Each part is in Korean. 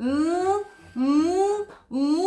음, 음, 음.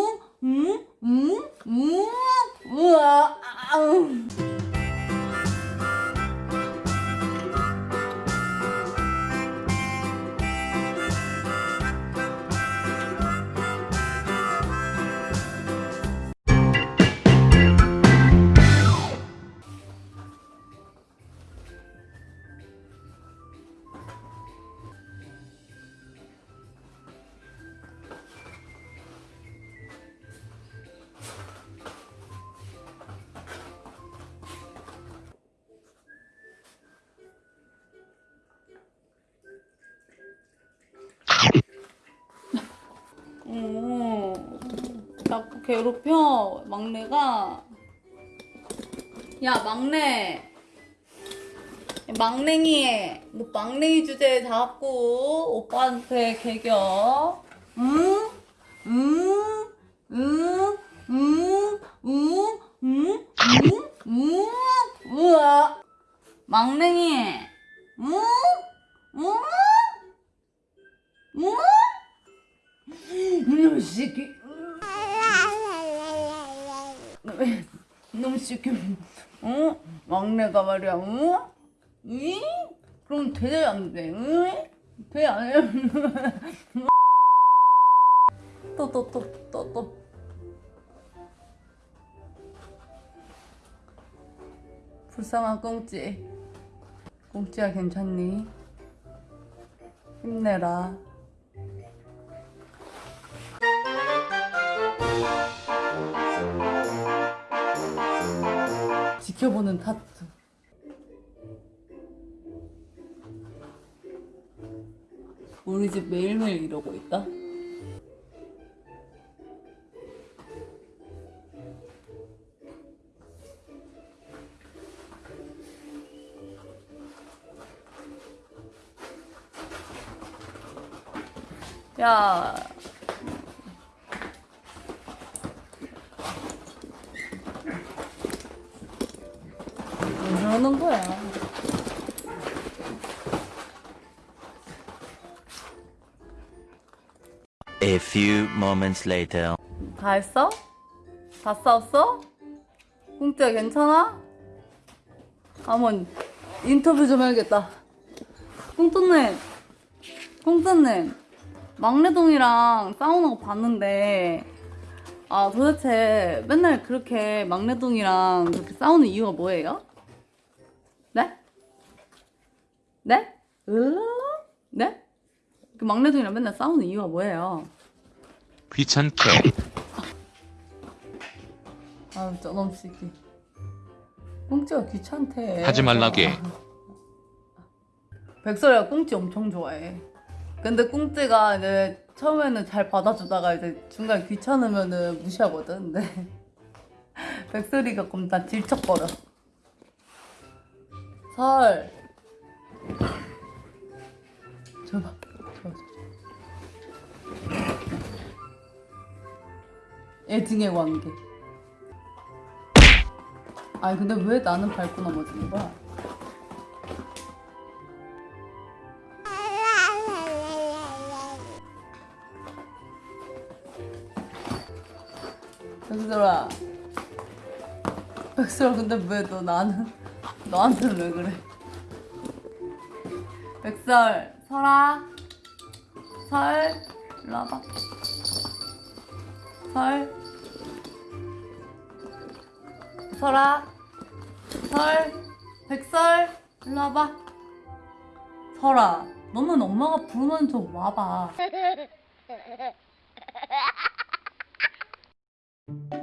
자꾸 괴롭혀 막내가 야 막내 막냉이 너 막냉이 주제에 자꾸 오빠한테 개겨 응? 응? 응? 응? 응? 응? 응? 응? 우와 막냉이 응? 응? 응? 이놈 새끼. 이놈 새끼. 어? 막내가 말이야. 어? 응? 그럼 대대 안 돼. 응? 대안 해. 또 또 또 또 또. 불쌍한 꽁찌. 꽁찌야 괜찮니? 힘내라. 지켜보는 타투. 우리 집 매일매일 이러고 있다. 야, 왜 저러는 거야? A few moments later. 다 했어? 다 싸웠어? 공짜 괜찮아? 한번 인터뷰 좀 해야겠다. 꽁또님, 꽁또님, 막내동이랑 싸우는 거 봤는데, 아, 도대체 맨날 그렇게 막내동이랑 그렇게 싸우는 이유가 뭐예요? 네? 네? 으? 네? 그 막내동이랑 맨날 싸우는 이유가 뭐예요? 귀찮게 아유 저놈 새끼 꽁찌가 귀찮대 하지 말라게. 백설이가 꽁찌 엄청 좋아해 근데 꽁찌가 이제 처음에는 잘 받아주다가 이제 중간에 귀찮으면은 무시하거든 근데 백설이가 그럼 다 질척거려 설 줘봐. 애증의 관계. 아니 근데 왜 나는 밟고 넘어지는 거야? 백설아. 백설아 근데 왜 너 나는 너한테는 왜 그래? 백설 설아 설 일로 와봐 설. 설아 설 백설 일로 와봐 설아 너는 엄마가 부르면 좀 와봐